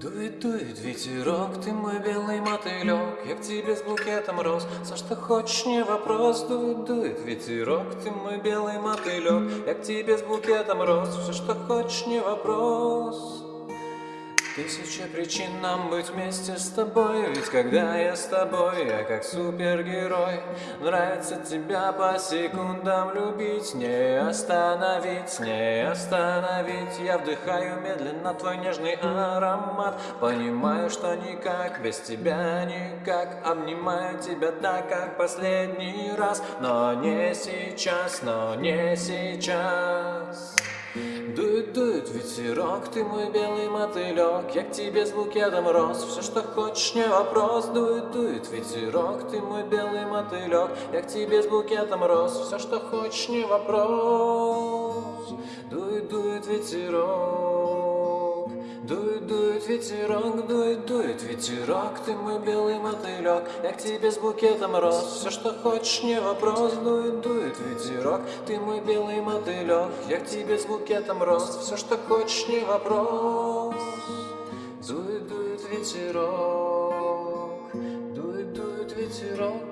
Дует, дует ветерок, ты мой белый мотылек Я к тебе с букетом роз, все, что хочешь, не вопрос. Дует, дует ветерок, ты мой белый мотылек Я к тебе с букетом роз, все, что хочешь, не вопрос Тысяча причин нам быть вместе с тобой Ведь когда я с тобой, я как супергерой. Нравится тебя по секундам любить Не остановить, не остановить. Я вдыхаю медленно твой нежный аромат. Понимаю, что никак, без тебя никак. Обнимаю тебя так, как последний раз. Но не сейчас, но не сейчас ветерок, ты мой белый мотылек Я к тебе с букетом роз, все, что хочешь, не вопрос. Дует, дует ветерок, ты мой белый мотылек Я к тебе с букетом роз, все, что хочешь, не вопрос. Дует, дует ветерок Дует, дует ветерок, дует, дует ветерок. Ты мой белый мотылек, я к тебе с букетом роз Все, что хочешь, не вопрос. Дует, дует ветерок, ты мой белый мотылек Я к тебе с букетом роз Все, что хочешь, не вопрос. Дует, дует ветерок. Дует, дует ветерок